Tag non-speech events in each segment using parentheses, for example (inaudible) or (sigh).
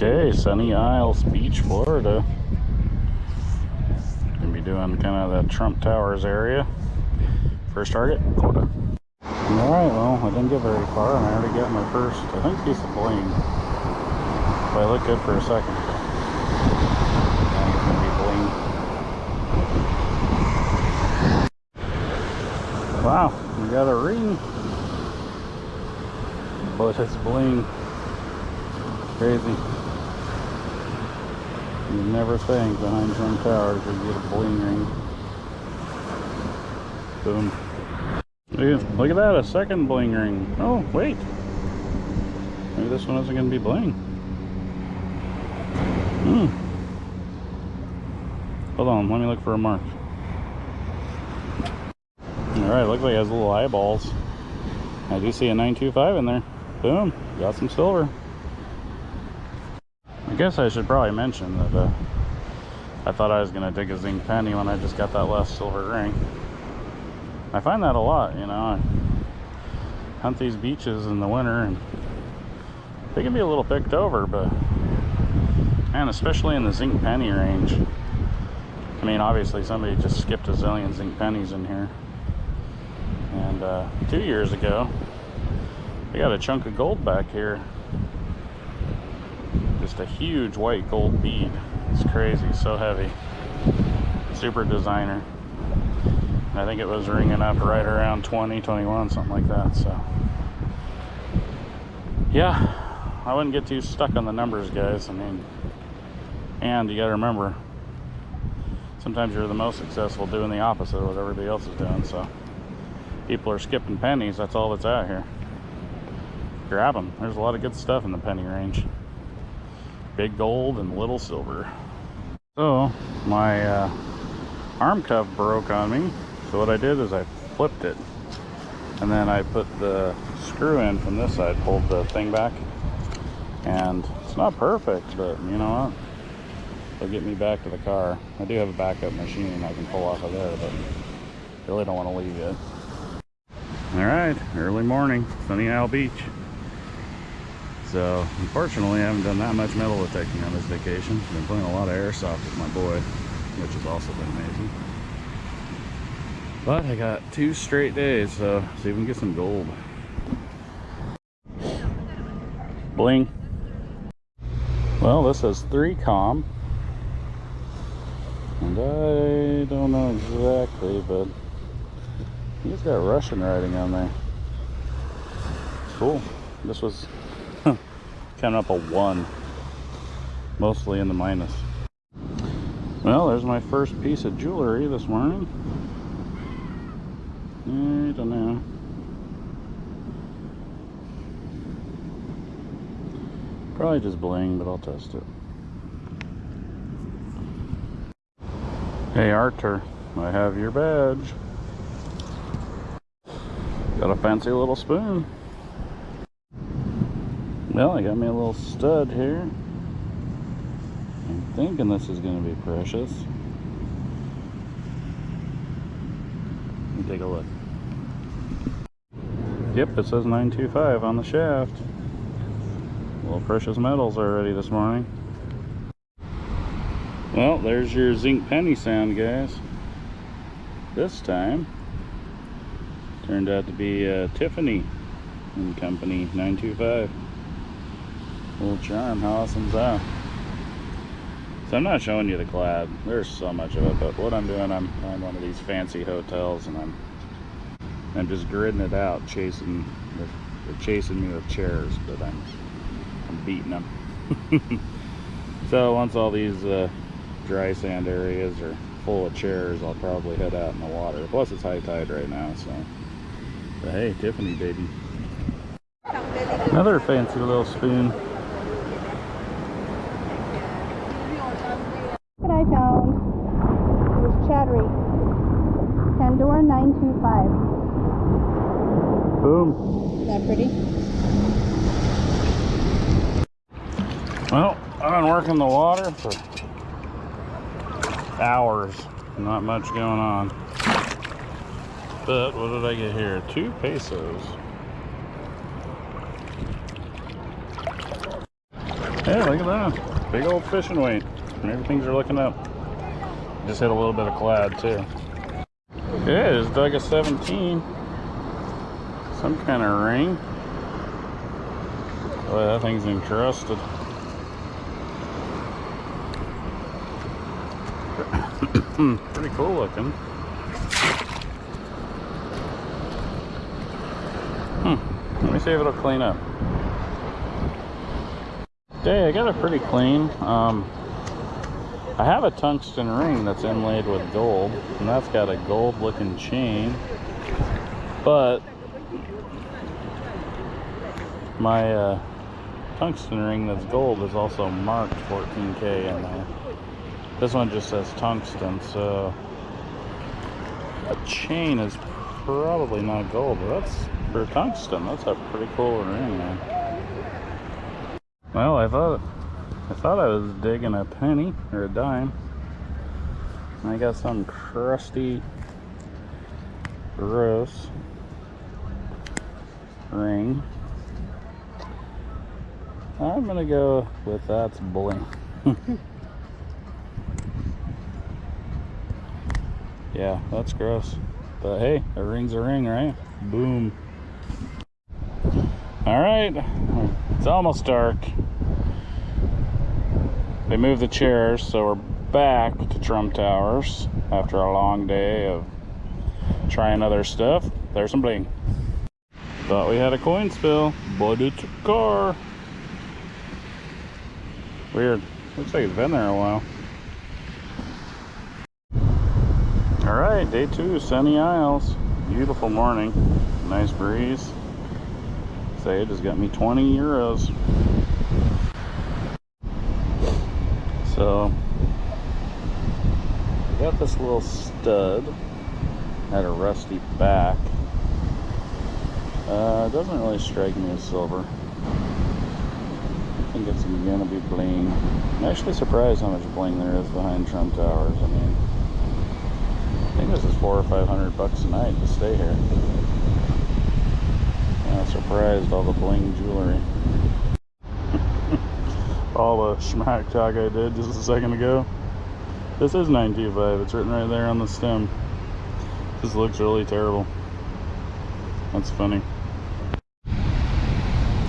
Okay, Sunny Isles Beach, Florida. Gonna be doing kind of the Trump Towers area. First target, quota. Alright, well, I didn't get very far and I already got my first, I think piece of bling. If I look good for a second. Wow, we got a ring. But it's bling. Crazy. You never think behind Trump Towers you get a bling ring. Boom. Look at, look at that, a second bling ring. Oh, wait. Maybe this one isn't going to be bling. Hmm. Hold on, let me look for a mark. Alright, looks like it has little eyeballs. I do see a 925 in there. Boom, got some silver. Guess I should probably mention that uh, I thought I was going to dig a zinc penny when I just got that last silver ring. I find that a lot, you know. I hunt these beaches in the winter and they can be a little picked over, but and especially in the zinc penny range. I mean, obviously somebody just skipped a zillion zinc pennies in here. And uh, two years ago, I got a chunk of gold back here just a huge white gold bead. It's crazy, so heavy. Super designer. I think it was ringing up right around 20, 21, something like that. So, yeah, I wouldn't get too stuck on the numbers, guys. I mean, and you got to remember, sometimes you're the most successful doing the opposite of what everybody else is doing. So, people are skipping pennies. That's all that's out here. Grab them. There's a lot of good stuff in the penny range big gold and little silver. So my uh, arm cuff broke on me. So what I did is I flipped it and then I put the screw in from this side, pulled the thing back. And it's not perfect, but you know what? It'll get me back to the car. I do have a backup machine I can pull off of there, but really don't want to leave yet. All right, early morning, Sunny Isle Beach. So, unfortunately, I haven't done that much metal detecting on this vacation. Been playing a lot of airsoft with my boy, which has also been amazing. But I got two straight days, so see if we can get some gold. Bling. Well, this says 3com. And I don't know exactly, but he's got Russian writing on there. Cool. This was Coming up a one. Mostly in the minus. Well, there's my first piece of jewelry this morning. I don't know. Probably just bling, but I'll test it. Hey Arthur, I have your badge. Got a fancy little spoon. Well, I got me a little stud here. I'm thinking this is going to be precious. Let me take a look. Yep, it says 925 on the shaft. Little precious metals already this morning. Well, there's your zinc penny sound, guys. This time, turned out to be uh, Tiffany and Company 925. Little charm, how awesome's that? So I'm not showing you the clad. There's so much of it, but what I'm doing, I'm on one of these fancy hotels and I'm I'm just gridding it out, chasing they're chasing me with chairs, but I'm I'm beating them. (laughs) so once all these uh, dry sand areas are full of chairs, I'll probably head out in the water. Plus it's high tide right now, so but hey, Tiffany baby. Another fancy little spoon. Pandora 925. Boom. Is that pretty? Well, I've been working the water for hours. Not much going on. But what did I get here? Two pesos. Yeah, look at that. Big old fishing weight. And everything's are looking up. Just hit a little bit of clad too. Yeah, just dug a 17. Some kind of ring. Boy, that thing's encrusted. (coughs) Pretty cool looking. Hmm. Let me see if it'll clean up. Okay, I got it pretty clean. Um, I have a tungsten ring that's inlaid with gold, and that's got a gold looking chain. But my uh, tungsten ring that's gold is also marked 14K in there. This one just says tungsten, so the chain is probably not gold, but that's for tungsten. That's a pretty cool ring, man. Well, I thought I thought I was digging a penny or a dime. And I got some crusty, gross ring. I'm gonna go with that's bling. (laughs) yeah, that's gross. But hey, a ring's a ring, right? Boom. All right, it's almost dark. They moved the chairs, so we're back to Trump Towers after a long day of trying other stuff. There's some bling. Thought we had a coin spill, but it's a car. Weird. Looks like it's been there a while. All right, day two, Sunny Isles. Beautiful morning, nice breeze. Say it just got me 20 euros. So, I got this little stud, had a rusty back. Uh, doesn't really strike me as silver. I think it's gonna be bling. I'm actually surprised how much bling there is behind Trump Towers. I mean, I think this is four or five hundred bucks a night to stay here. I'm surprised all the bling jewelry. All the schmack talk I did just a second ago. This is 925. It's written right there on the stem. This looks really terrible. That's funny.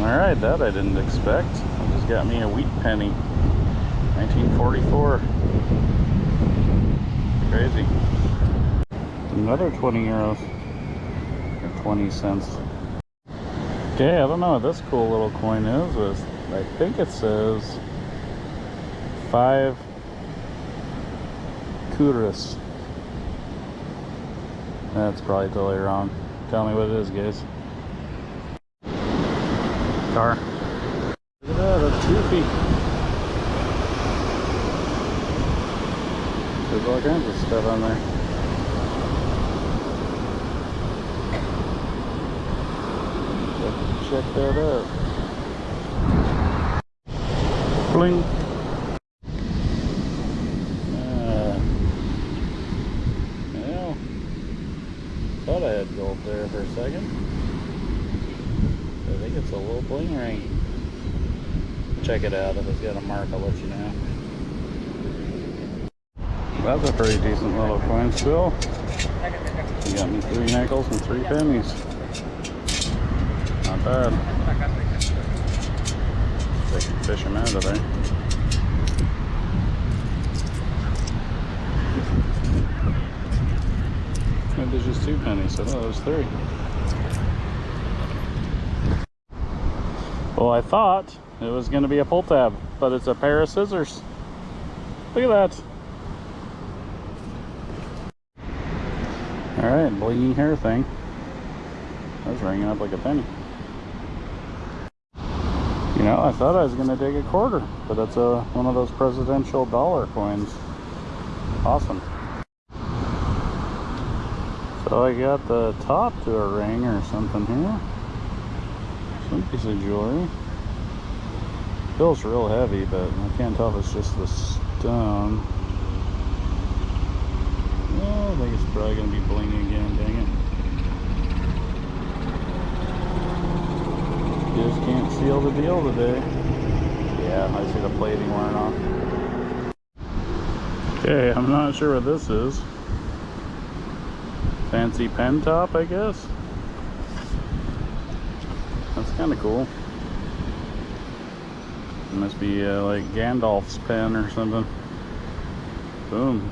Alright, that I didn't expect. It just got me a wheat penny. 1944. Crazy. Another 20 euros. Or 20 cents. Okay, I don't know what this cool little coin is. With, I think it says five kuras. That's probably totally wrong. Tell me what it is, guys. Car. Look at that, that's goofy. There's all kinds of stuff on there. Check that out. Bling. Uh, well, thought I had gold there for a second. I think it's a little bling ring. Check it out. If it's got a mark, I'll let you know. That's a pretty decent little coin still. You got me three nickels and three pennies. Not bad. They can fish them out of there. There's just two pennies, so no, there's three. Well, I thought it was going to be a pull tab, but it's a pair of scissors. Look at that. All right, blingy hair thing. That's ringing up like a penny. You know, I thought I was going to dig a quarter, but that's a, one of those presidential dollar coins. Awesome. So I got the top to a ring or something here. Some piece of jewelry. Feels real heavy, but I can't tell if it's just the stone. I think it's probably going to be blingy again, dang it. Just can't seal the deal today. Yeah. I see the plating wearing off. Okay, I'm not sure what this is. Fancy pen top, I guess. That's kind of cool. It must be uh, like Gandalf's pen or something. Boom.